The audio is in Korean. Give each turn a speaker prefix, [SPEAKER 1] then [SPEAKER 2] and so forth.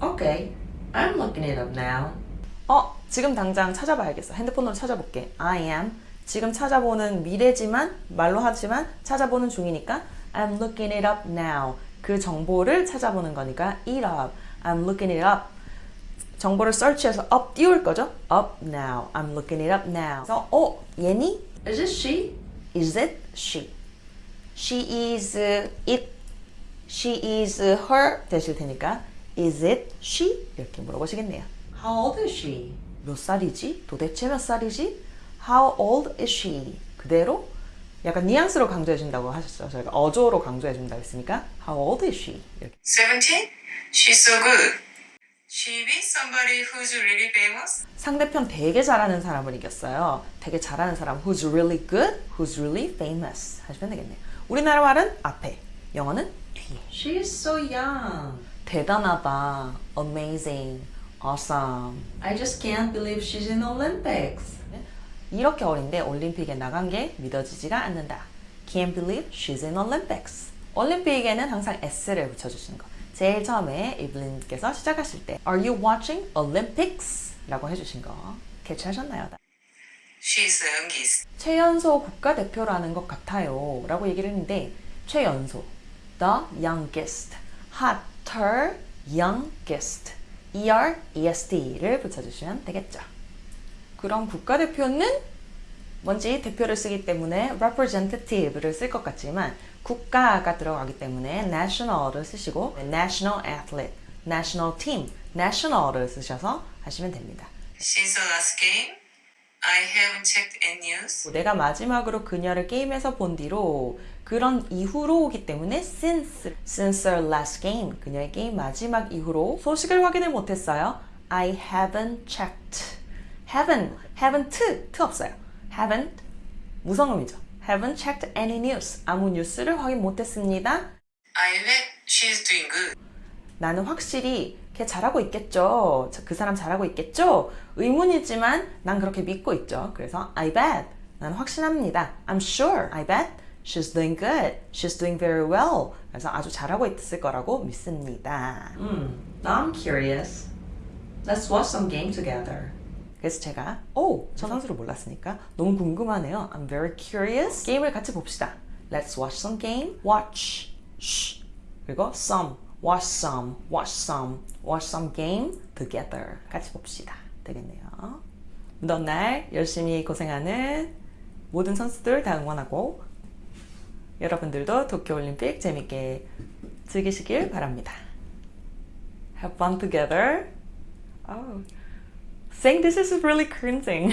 [SPEAKER 1] Okay, I'm looking it up now.
[SPEAKER 2] 어, 지금 당장 찾아봐야겠어. 핸드폰으로 찾아볼게. I am. 지금 찾아보는 미래지만 말로 하지만 찾아보는 중이니까 I'm looking it up now. 그 정보를 찾아보는 거니까 it up. I'm looking it up. 정보를 search해서 up 띄울 거죠? up now. I'm looking it up now. 그래서 어, 얘니?
[SPEAKER 1] Is it she?
[SPEAKER 2] Is it she? She is it. She is her 되실 테니까 Is it she? 이렇게 물어보시겠네요.
[SPEAKER 1] How old is she?
[SPEAKER 2] 몇 살이지? 도대체 몇 살이지? How old is she? 그대로 약간 뉘앙스로 강조해 준다고 하셨어요. 저희가 어조로 강조해 준다고 했으니까 How old is she? 이렇게.
[SPEAKER 3] 17? She's so good. She be somebody who's really famous?
[SPEAKER 2] 상대편 되게 잘하는 사람을 이겼어요. 되게 잘하는 사람 Who's really good? Who's really famous? 하시면 되겠네요. 우리나라 말은 앞에, 영어는 뒤에.
[SPEAKER 1] She is so young.
[SPEAKER 2] 대단하다, amazing, awesome.
[SPEAKER 1] I just can't believe she's in Olympics.
[SPEAKER 2] 이렇게 어린데 올림픽에 나간 게 믿어지지가 않는다. Can't believe she's in Olympics. 올림픽에는 항상 s를 붙여주시는 거. 제일 처음에 이블린께서 시작하실 때 Are you watching Olympics? 라고 해주신 거 캐치하셨나요?
[SPEAKER 3] She's the youngest.
[SPEAKER 2] 최연소 국가대표라는 것 같아요 라고 얘기를 했는데 최연소 The youngest hotter youngest er, est를 붙여주시면 되겠죠 그럼 국가대표는 뭔지 대표를 쓰기 때문에 representative를 쓸 것 같지만 국가가 들어가기 때문에 national을 쓰시고 national athlete, national team, national을 쓰셔서 하시면 됩니다
[SPEAKER 3] the last game, I haven't checked any news.
[SPEAKER 2] 내가 마지막으로 그녀를 게임에서 본 뒤로 그런 이후로 오기 때문에 since since our last game 그녀의 게임 마지막 이후로 소식을 확인을 못했어요. I haven't checked. haven't haven't 트 없어요. haven't 무성음이죠. haven't checked any news 아무 뉴스를 확인 못했습니다.
[SPEAKER 3] I bet she's doing good.
[SPEAKER 2] 나는 확실히 걔 잘하고 있겠죠. 저- 그 사람 잘하고 있겠죠. 의문이지만 난 그렇게 믿고 있죠. 그래서 I bet. 난 확신합니다. I'm sure. I bet. She's doing good. She's doing very well. 그래서 아주 잘하고 있을 거라고 믿습니다.
[SPEAKER 1] Hmm, now I'm curious. Let's watch some game together.
[SPEAKER 2] 그래서 제가 오, 저 선수를 몰랐으니까 너무 궁금하네요. I'm very curious. 게임을 같이 봅시다. Let's watch some game. Watch. sh. 그리고 some. Watch some. Watch some. Watch some game together. 같이 봅시다. 되겠네요. 무더운 날 열심히 고생하는 모든 선수들 다 응원하고 여러분들도 도쿄올림픽 재밌게 즐기시길 바랍니다. Have fun together. Oh. Saying this is really cringing.